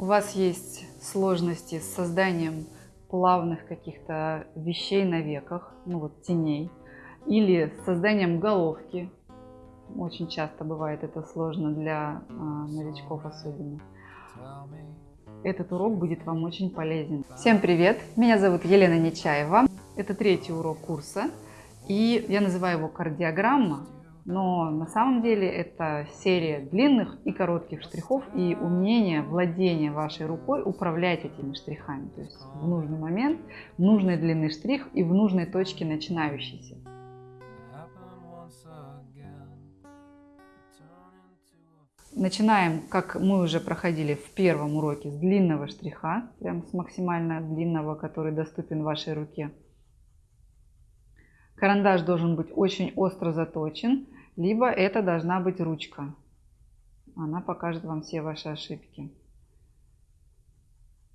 у вас есть сложности с созданием плавных каких-то вещей на веках, ну вот теней, или с созданием головки, очень часто бывает это сложно для а, новичков особенно. Этот урок будет вам очень полезен. Всем привет! Меня зовут Елена Нечаева. Это третий урок курса, и я называю его «Кардиограмма», но на самом деле это серия длинных и коротких штрихов и умение владения вашей рукой управлять этими штрихами. То есть в нужный момент, в нужной длины штрих и в нужной точке начинающийся. Начинаем, как мы уже проходили в первом уроке, с длинного штриха, прям с максимально длинного, который доступен вашей руке. Карандаш должен быть очень остро заточен, либо это должна быть ручка. Она покажет вам все ваши ошибки.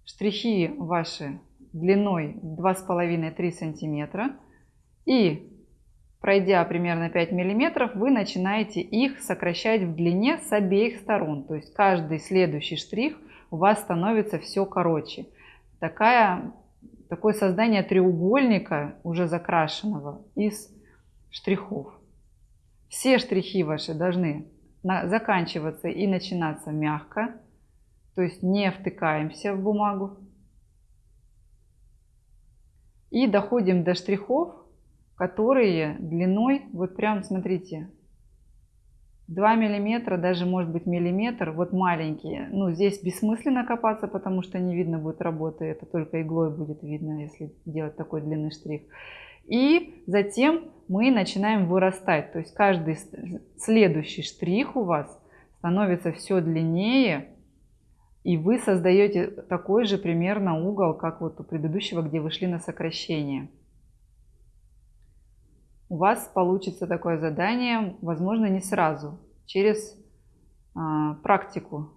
Штрихи ваши длиной 2,5-3 сантиметра. И пройдя примерно 5 миллиметров, вы начинаете их сокращать в длине с обеих сторон. То есть каждый следующий штрих у вас становится все короче. Такая, такое создание треугольника, уже закрашенного, из штрихов. Все штрихи ваши должны заканчиваться и начинаться мягко, то есть не втыкаемся в бумагу. И доходим до штрихов, которые длиной, вот прям смотрите, 2 миллиметра, даже может быть миллиметр, вот маленькие. Ну, здесь бессмысленно копаться, потому что не видно будет работы, это только иглой будет видно, если делать такой длинный штрих. И затем мы начинаем вырастать. То есть каждый следующий штрих у вас становится все длиннее, и вы создаете такой же примерно угол, как вот у предыдущего, где вы шли на сокращение. У вас получится такое задание, возможно, не сразу, через а, практику.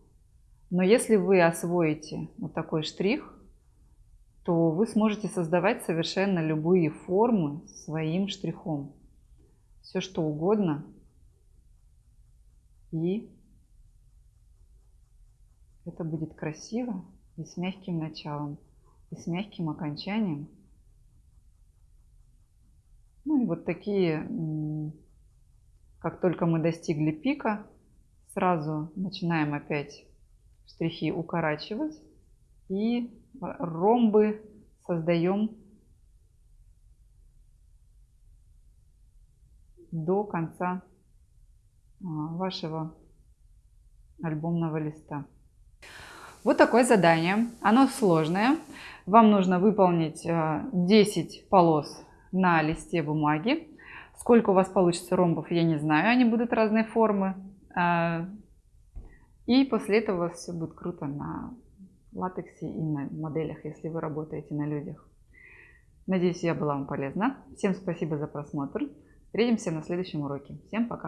Но если вы освоите вот такой штрих, то вы сможете создавать совершенно любые формы своим штрихом. Все что угодно. И это будет красиво и с мягким началом, и с мягким окончанием. Ну и вот такие, как только мы достигли пика, сразу начинаем опять штрихи укорачивать и ромбы создаем до конца а, вашего альбомного листа. Вот такое задание. Оно сложное. Вам нужно выполнить 10 а, полос на листе бумаги. Сколько у вас получится ромбов, я не знаю. Они будут разной формы. А, и после этого все будет круто на латексе и на моделях, если вы работаете на людях. Надеюсь, я была вам полезна. Всем спасибо за просмотр. Встретимся на следующем уроке. Всем пока!